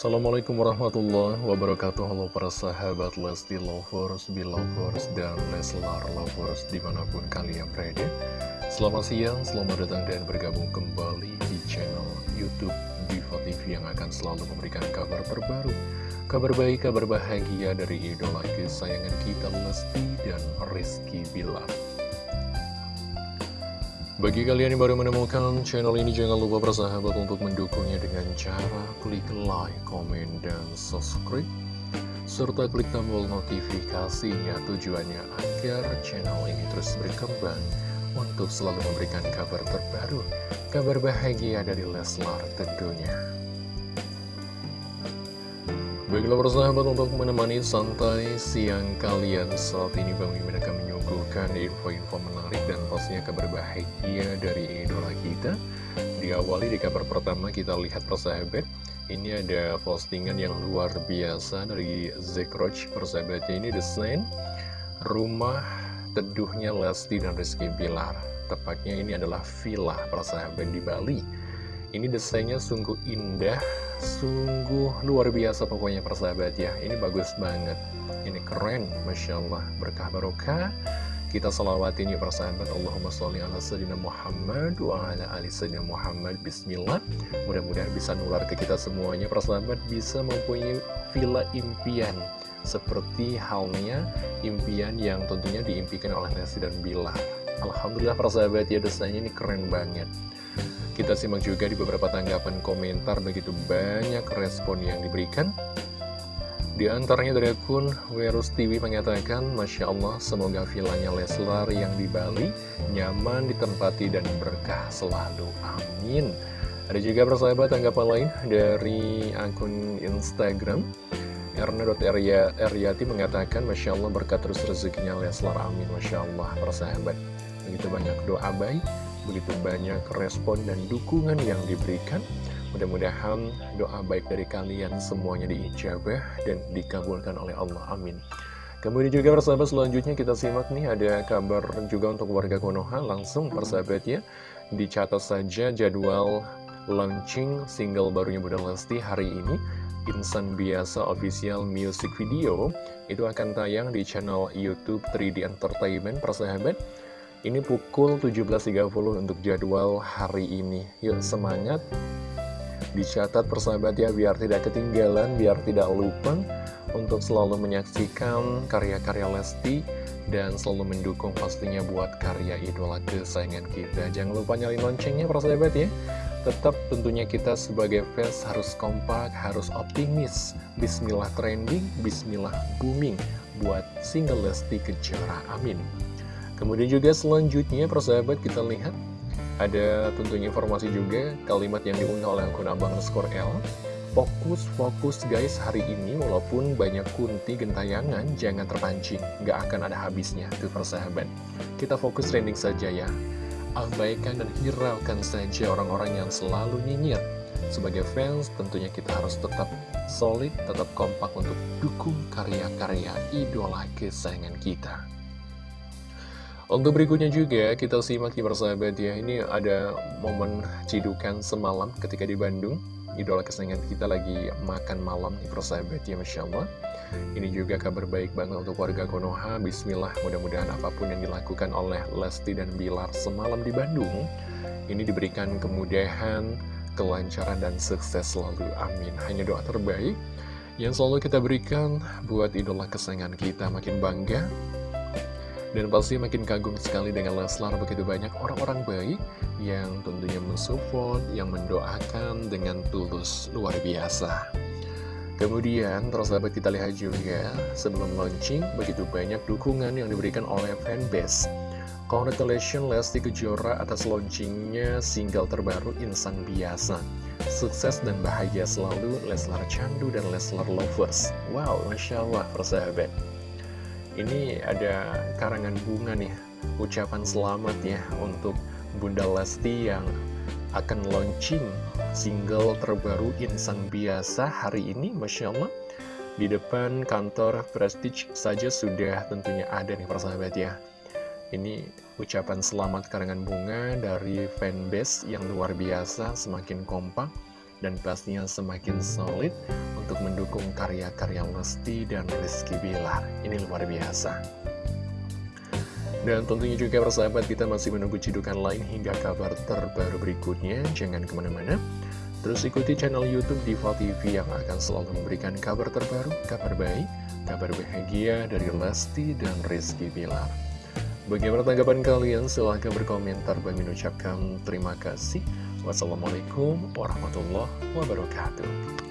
Assalamualaikum warahmatullahi wabarakatuh. Halo para sahabat Lesti Lovers, Belovers, dan Leslar Lovers di mana pun kalian berada. Selamat siang, selamat datang dan bergabung kembali di channel Youtube Diva TV yang akan selalu memberikan kabar terbaru Kabar baik, kabar bahagia dari idola kesayangan kita Lesti dan Rizky Bilar bagi kalian yang baru menemukan channel ini, jangan lupa bersahabat untuk mendukungnya dengan cara klik like, komen, dan subscribe. Serta klik tombol notifikasinya tujuannya agar channel ini terus berkembang untuk selalu memberikan kabar terbaru, kabar bahagia dari Leslar tentunya. Baiklah persahabat untuk menemani santai siang kalian saat ini Bang Mimin akan menyuguhkan info-info menarik dan pastinya kabar bahagia dari idola kita. Diawali di kabar pertama kita lihat persahabat. Ini ada postingan yang luar biasa dari Zekroch persahabatnya ini desain rumah teduhnya Lesti dan Rizky Bilar. Tepatnya ini adalah villa persahabat di Bali. Ini desainnya sungguh indah, sungguh luar biasa pokoknya persahabat ya. Ini bagus banget, ini keren, Masya Allah, berkah barokah. Kita salawatin yuk persahabat Allahumma sholli ala sayyidina Muhammad wa ala ali sayyidina Muhammad. Bismillah. Mudah-mudahan bisa nular ke kita semuanya. Persahabat bisa mempunyai villa impian. Seperti halnya impian yang tentunya diimpikan oleh Nasi dan Bila. Alhamdulillah persahabat ya desainnya ini keren banget. Kita simak juga di beberapa tanggapan komentar. Begitu banyak respon yang diberikan. Di antaranya dari akun Werus TV mengatakan, Masya Allah, semoga villanya Leslar yang di Bali nyaman ditempati dan berkah selalu. Amin. Ada juga persahabat tanggapan lain dari akun Instagram. Erna.eryati mengatakan, Masya Allah berkat terus rezekinya Leslar, amin. Masya Allah, persahabat. Begitu banyak doa baik begitu banyak respon dan dukungan yang diberikan. Mudah-mudahan doa baik dari kalian semuanya diijabah dan dikabulkan oleh Allah. Amin. Kemudian juga persahabat selanjutnya kita simak nih ada kabar juga untuk warga Konoha langsung persahabat ya dicatat saja jadwal launching single barunya Bunda Lesti hari ini Insan Biasa Official Music Video itu akan tayang di channel YouTube 3D Entertainment persahabat ini pukul 17.30 untuk jadwal hari ini. Yuk semangat. Dicatat persahabat ya biar tidak ketinggalan, biar tidak lupa untuk selalu menyaksikan karya-karya Lesti dan selalu mendukung pastinya buat karya idola kesayangan kita. Jangan lupa nyalin loncengnya persahabat ya. Tetap tentunya kita sebagai fans harus kompak, harus optimis. Bismillah trending, bismillah booming buat single Lesti Kejora. Amin. Kemudian juga selanjutnya persahabat kita lihat ada tentunya informasi juga kalimat yang diunggah oleh akun abang skor L. Fokus, fokus guys hari ini walaupun banyak kunti gentayangan jangan terpancing. Gak akan ada habisnya tuh persahabat. Kita fokus trending saja ya. Abaikan dan hiraukan saja orang-orang yang selalu nyinyir. Sebagai fans tentunya kita harus tetap solid, tetap kompak untuk dukung karya-karya idola kesayangan kita untuk berikutnya juga kita simak di persahabat ya. Ini ada momen cidukan semalam ketika di Bandung. Idola kesayangan kita lagi makan malam di persahabat ya Masya Allah. Ini juga kabar baik banget untuk warga Konoha. Bismillah mudah-mudahan apa pun yang dilakukan oleh Lesti dan Bilar semalam di Bandung Ini diberikan kemudahan, kelancaran dan sukses selalu. Amin. Hanya doa terbaik yang selalu kita berikan buat idola kesayangan kita makin bangga dan pasti makin kagum sekali dengan Leslar begitu banyak orang-orang baik yang tentunya mensupport, yang mendoakan dengan tulus luar biasa. Kemudian, terus dapat kita lihat juga, sebelum launching, begitu banyak dukungan yang diberikan oleh fanbase. Congratulations Lesti Kejora atas launchingnya single terbaru Insan Biasa. Sukses dan bahagia selalu Leslar Candu dan Leslar Lovers. Wow, Masya Allah, persahabat. Ini ada karangan bunga nih, ucapan selamat ya untuk Bunda Lesti yang akan launching single terbaru Insan Biasa hari ini, Masya Allah. Di depan kantor Prestige saja sudah tentunya ada nih persahabat ya. Ini ucapan selamat karangan bunga dari fanbase yang luar biasa, semakin kompak, dan pastinya semakin solid untuk mendukung karya-karya Lesti dan Rizky Bilar. Ini luar biasa. Dan tentunya juga persahabat kita masih menunggu cidukan lain hingga kabar terbaru berikutnya. Jangan ke mana-mana. Terus ikuti channel Youtube Diva TV yang akan selalu memberikan kabar terbaru, kabar baik, kabar bahagia dari Lesti dan Rizky Bilar. Bagaimana tanggapan kalian? Silahkan berkomentar. Bagi mengucapkan terima kasih. Wassalamualaikum warahmatullahi wabarakatuh.